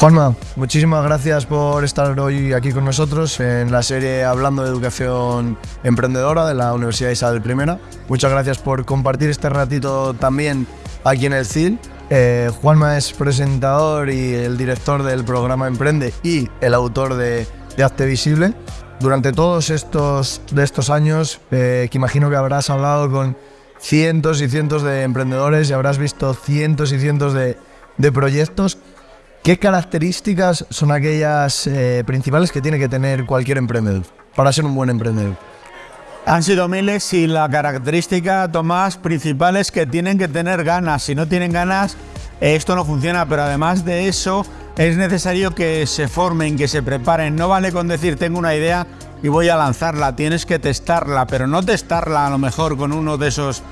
Juanma, muchísimas gracias por estar hoy aquí con nosotros en la serie Hablando de Educación Emprendedora de la Universidad Isabel I. Muchas gracias por compartir este ratito también aquí en el CIL. Eh, Juanma es presentador y el director del programa Emprende y el autor de, de Hazte Visible. Durante todos estos, de estos años, eh, que imagino que habrás hablado con cientos y cientos de emprendedores y habrás visto cientos y cientos de, de proyectos. ¿Qué características son aquellas eh, principales que tiene que tener cualquier emprendedor para ser un buen emprendedor? Han sido miles y la característica, Tomás, principal es que tienen que tener ganas. Si no tienen ganas, esto no funciona, pero además de eso, es necesario que se formen, que se preparen. No vale con decir tengo una idea y voy a lanzarla, tienes que testarla, pero no testarla a lo mejor con uno de esos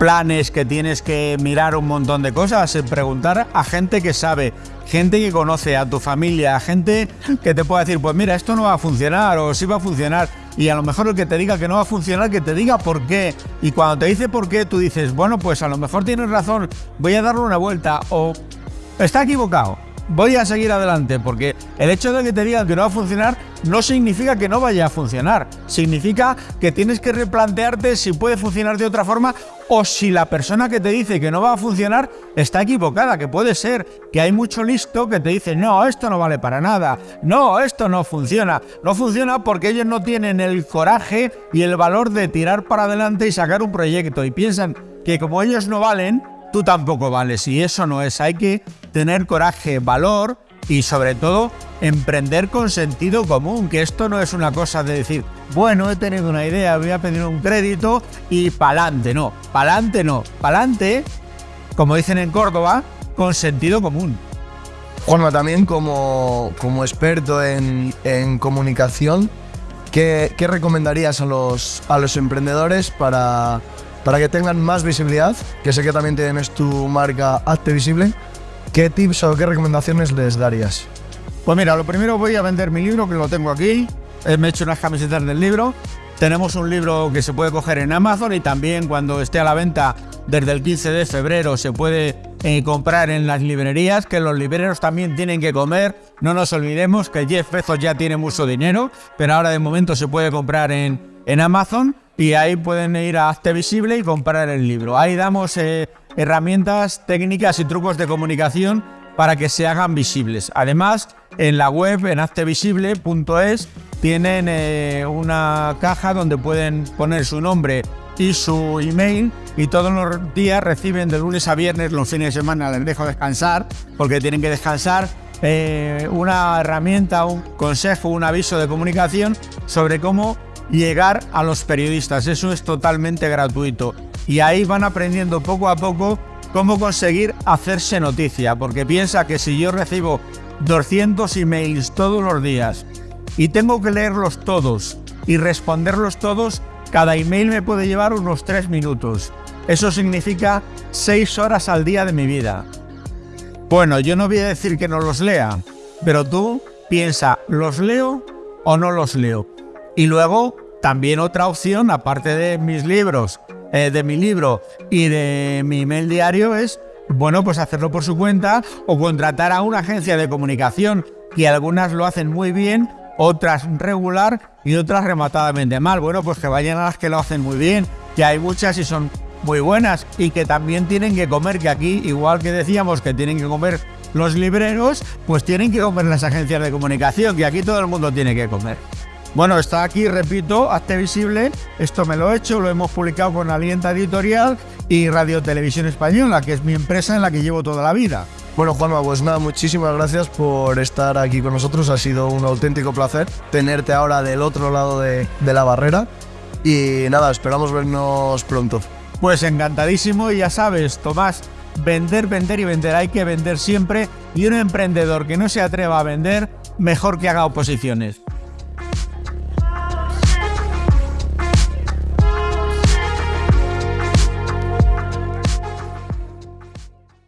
planes que tienes que mirar un montón de cosas, preguntar a gente que sabe, gente que conoce, a tu familia, a gente que te pueda decir, pues mira, esto no va a funcionar o sí va a funcionar. Y a lo mejor el que te diga que no va a funcionar, que te diga por qué. Y cuando te dice por qué, tú dices, bueno, pues a lo mejor tienes razón, voy a darle una vuelta o está equivocado voy a seguir adelante, porque el hecho de que te digan que no va a funcionar no significa que no vaya a funcionar, significa que tienes que replantearte si puede funcionar de otra forma o si la persona que te dice que no va a funcionar está equivocada, que puede ser que hay mucho listo que te dice, no, esto no vale para nada, no, esto no funciona, no funciona porque ellos no tienen el coraje y el valor de tirar para adelante y sacar un proyecto. Y piensan que como ellos no valen, tú tampoco vales. Y eso no es. Hay que tener coraje, valor y sobre todo emprender con sentido común, que esto no es una cosa de decir, bueno, he tenido una idea, voy a pedir un crédito y pa'lante, no, pa'lante no, pa'lante, como dicen en Córdoba, con sentido común. Juanma, también como, como experto en, en comunicación, ¿qué, ¿qué, recomendarías a los, a los emprendedores para, para que tengan más visibilidad, que sé que también tienes tu marca Hazte Visible, ¿qué tips o qué recomendaciones les darías? Pues mira, lo primero voy a vender mi libro, que lo tengo aquí. Eh, me he hecho unas camisetas del libro. Tenemos un libro que se puede coger en Amazon y también cuando esté a la venta desde el 15 de febrero se puede eh, comprar en las librerías, que los libreros también tienen que comer. No nos olvidemos que Jeff Bezos ya tiene mucho dinero, pero ahora de momento se puede comprar en, en Amazon y ahí pueden ir a Hazte Visible y comprar el libro. Ahí damos eh, herramientas, técnicas y trucos de comunicación para que se hagan visibles. Además, en la web, en haztevisible.es, tienen eh, una caja donde pueden poner su nombre y su email y todos los días reciben de lunes a viernes, los fines de semana les dejo descansar porque tienen que descansar, eh, una herramienta, un consejo, un aviso de comunicación sobre cómo llegar a los periodistas. Eso es totalmente gratuito. Y ahí van aprendiendo poco a poco cómo conseguir hacerse noticia. Porque piensa que si yo recibo 200 emails todos los días y tengo que leerlos todos y responderlos todos, cada email me puede llevar unos 3 minutos. Eso significa 6 horas al día de mi vida. Bueno, yo no voy a decir que no los lea, pero tú piensa, ¿los leo o no los leo? Y luego, también otra opción, aparte de mis libros, eh, de mi libro y de mi email diario, es, bueno, pues hacerlo por su cuenta o contratar a una agencia de comunicación, que algunas lo hacen muy bien, otras regular y otras rematadamente mal. Bueno, pues que vayan a las que lo hacen muy bien, que hay muchas y son muy buenas y que también tienen que comer, que aquí, igual que decíamos que tienen que comer los libreros, pues tienen que comer las agencias de comunicación, que aquí todo el mundo tiene que comer. Bueno, está aquí, repito, Hazte Visible. Esto me lo he hecho, lo hemos publicado con Alienta Editorial y Radio Televisión Española, que es mi empresa en la que llevo toda la vida. Bueno, Juanma, pues nada, muchísimas gracias por estar aquí con nosotros. Ha sido un auténtico placer tenerte ahora del otro lado de, de la barrera. Y nada, esperamos vernos pronto. Pues encantadísimo y ya sabes, Tomás, vender, vender y vender. Hay que vender siempre y un emprendedor que no se atreva a vender, mejor que haga oposiciones.